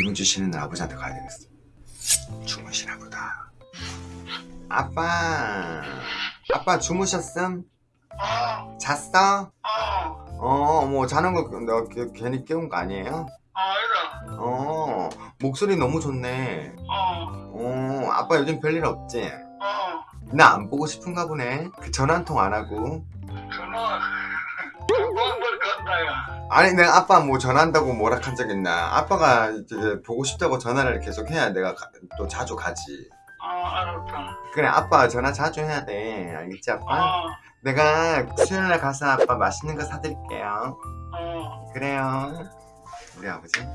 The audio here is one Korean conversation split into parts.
이문주 씨는 아버지한테 가야 되겠어 주무시나 보다 아빠 아빠 주무셨음? 어, 잤어? 어, 어, 뭐 자는 거 내가 그- 괜히 깨운 거 아니에요? 어, 목소리 너무 좋네. 어, 어, 아빠 요즘 별일 없지? 어, 나 안 보고 싶은가 보네. 그 전화 한 통 안 하고. 전화. 한번 간다야. 아니, 내가 아빠 뭐 전화한다고 뭐라 한 적 있나? 아빠가 이제 보고 싶다고 전화를 계속 해야 내가 가- 또 자주 가지. 어, 알았다. 그래, 아빠 전화 자주 해야 돼. 알겠지, 아빠? 어, 내가 수요일날 가서 아빠 맛있는 거 사드릴게요. 어, 그래요. 우리 아버지?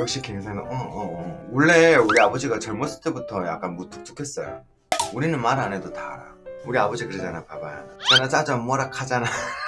역시 굉장히 어, 어, 어. 원래 우리 아버지가 젊었을 때부터 약간 무뚝뚝했어요. 우리는 말 안 해도 다 알아. 우리 아버지 그러잖아, 봐봐. 전화 자주 뭐라 하잖아.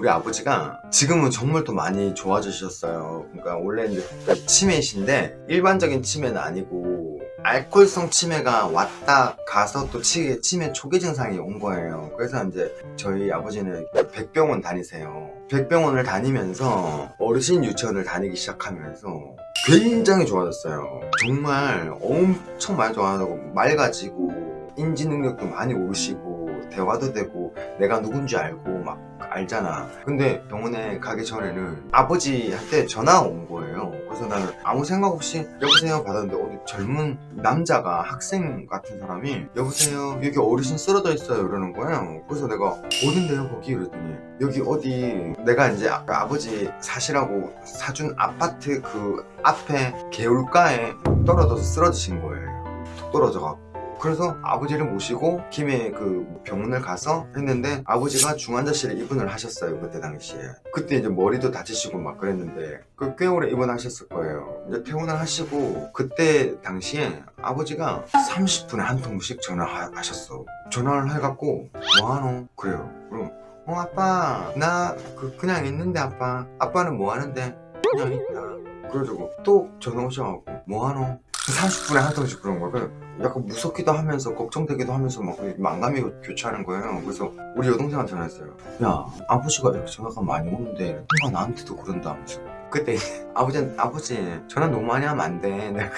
우리 아버지가 지금은 정말 또 많이 좋아지셨어요. 그러니까 원래 이제 그 치매이신데 일반적인 치매는 아니고 알코올성 치매가 왔다 가서 또 치, 치매 초기 증상이 온 거예요. 그래서 이제 저희 아버지는 백병원 다니세요. 백병원을 다니면서 어르신 유치원을 다니기 시작하면서 굉장히 좋아졌어요. 정말 엄청 많이 좋아하고 맑아지고 인지 능력도 많이 오르시고 대화도 되고 내가 누군지 알고 막 알잖아. 근데 병원에 가기 전에는 아버지한테 전화가 온 거예요. 그래서 나는 아무 생각 없이 여보세요 받았는데 어디 젊은 남자가 학생 같은 사람이 여보세요 여기 어르신 쓰러져 있어요 이러는 거예요. 그래서 내가 어딘데요 거기 이랬더니 여기 어디 내가 이제 아까 아버지 사시라고 사준 아파트 그 앞에 개울가에 떨어져서 쓰러지신 거예요. 툭 떨어져갖고. 그래서 아버지를 모시고 김해 그 병원을 가서 했는데 아버지가 중환자실에 입원을 하셨어요 그때 당시에. 그때 이제 머리도 다치시고 막 그랬는데 그 꽤 오래 입원하셨을 거예요. 이제 퇴원을 하시고 그때 당시에 아버지가 30분에 한 통씩 전화하셨어. 전화를 해갖고 뭐하노? 그래요. 그럼 어 아빠 나 그 그냥 있는데 아빠. 아빠는 뭐 하는데? 그냥 있다. 그래가지고 또 전화 오셔갖고 뭐하노? 30분에 한 통씩 그런. 그래서 약간 무섭기도 하면서 걱정되기도 하면서 막 망감이 교차하는 거예요. 그래서 우리 여동생한테 전화했어요. 야 아버지가 이렇게 전화가 많이 오는데 누가 나한테도 그런다 하면서 그때 아버지 아버지 전화 너무 많이 하면 안 돼. 내가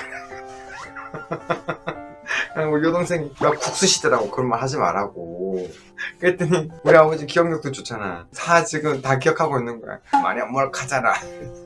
그냥 우리 여동생이 야 국수시더라고 그런 말 하지 말라고 그랬더니 우리 아버지 기억력도 좋잖아 다 지금 다 기억하고 있는 거야 많이 안 몰락하잖아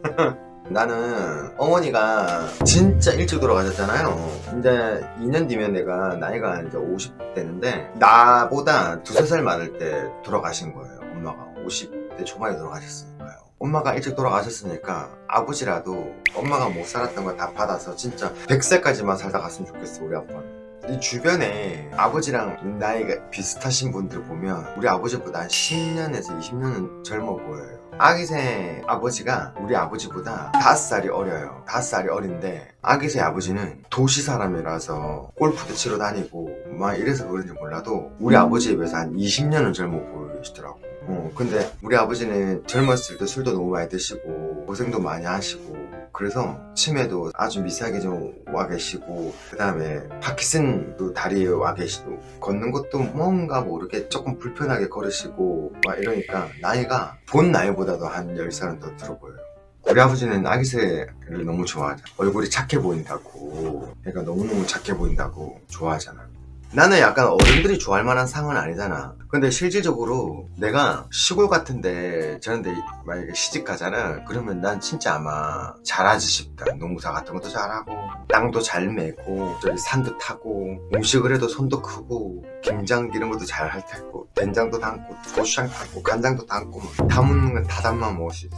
나는 어머니가 진짜 일찍 돌아가셨잖아요. 이제 2년 뒤면 내가 나이가 이제 50대인데 나보다 두세 살 많을 때 돌아가신 거예요. 엄마가 50대 초반에 돌아가셨으니까요. 엄마가 일찍 돌아가셨으니까 아버지라도 엄마가 못 살았던 걸 다 받아서 진짜 100살까지만 살다 갔으면 좋겠어 우리 아빠는. 이 주변에 아버지랑 나이가 비슷하신 분들 보면 우리 아버지보다 한 10년에서 20년은 젊어 보여요. 아기새 아버지가 우리 아버지보다 5살이 어려요. 5살이 어린데 아기새 아버지는 도시 사람이라서 골프도 치러 다니고 막 이래서 그런지 몰라도 우리 아버지에 비해서 한 20년은 젊어 보이시더라고. 어, 근데 우리 아버지는 젊었을 때 술도 너무 많이 드시고 고생도 많이 하시고 그래서 치매도 아주 미세하게 좀 와 계시고 그 다음에 파키슨도 다리에 와 계시고 걷는 것도 뭔가 모르게 조금 불편하게 걸으시고 막 이러니까 나이가 본 나이보다도 한 10살은 더 들어 보여요. 우리 아버지는 아기새를 너무 좋아하잖아 얼굴이 착해 보인다고. 그러니까 너무너무 착해 보인다고 좋아하잖아 나는 약간 어른들이 좋아할 만한 상은 아니잖아. 근데 실질적으로 내가 시골 같은데 저런데 만약에 시집 가잖아. 그러면 난 진짜 아마 잘하지 싶다. 농사 같은 것도 잘하고 땅도 잘 메고 저기 산도 타고 음식을 해도 손도 크고 김장 이런 것도 잘 할 테고 된장도 담고 고추장 담고 간장도 담고 막 담는 건다 담아 먹을 수 있어.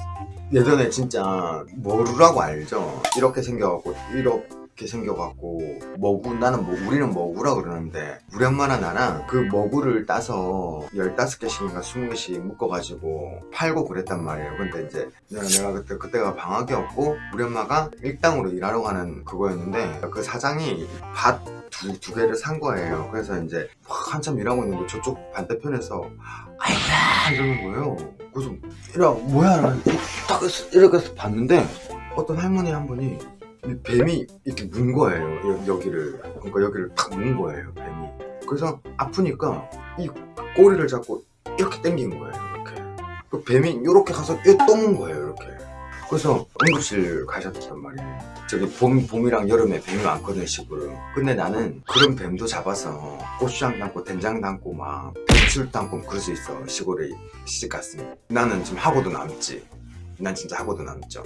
예전에 진짜 머루라고 알죠? 이렇게 생겨갖고 이렇게 이렇게 생겨갖고 머구 나는 뭐 우리는 머구라 그러는데 우리 엄마랑 나랑 그 머구를 따서 15개씩인가 20개씩 묶어가지고 팔고 그랬단 말이에요. 근데 이제 내가, 그때 그때가 방학이었고 우리 엄마가 일당으로 일하러 가는 그거였는데 그 사장이 밭 두, 두 개를 산 거예요. 그래서 이제 막 한참 일하고 있는데 저쪽 반대편에서 아이고야 이러는 거예요. 그래서 이러 뭐야? 딱 이렇게 해서 봤는데 어떤 할머니 한 분이 이 뱀이 이렇게 문 거예요. 여, 여기를. 그러니까 여기를 탁 문 거예요 뱀이. 그래서 아프니까 이 꼬리를 잡고 이렇게 당긴 거예요 이렇게. 그 뱀이 이렇게 가서 또문 거예요 이렇게. 그래서 응급실 가셨단 말이에요. 저기 봄, 봄이랑 여름에 뱀이 많거든 시골은. 근데 나는 그런 뱀도 잡아서 고추장 담고 된장 담고 막 배추 담고 그럴 수 있어 시골에 시집 갔으면. 나는 지금 하고도 남지. 난 진짜 하고도 남죠